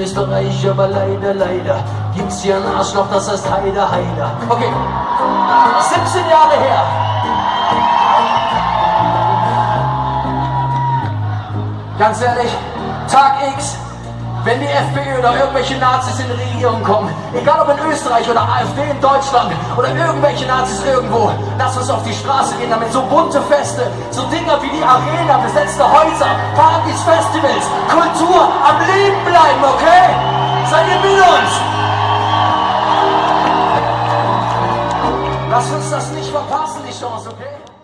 Österreich, aber leider, leider gibt's hier ein Arschloch, das heißt Heider, Heider. Okay, 17 Jahre her. Ganz ehrlich, Tag X, wenn die FPÖ oder irgendwelche Nazis in die Regierung kommen, egal ob in Österreich oder AfD in Deutschland oder irgendwelche Nazis irgendwo, lass uns auf die Straße gehen, damit so bunte Feste, so Dinger wie die Arena, besetzte Häuser, Partys, Festivals, Kultur am Leben bleiben, okay? Seid ihr mit uns? Lass uns das nicht verpassen, die Chance, okay?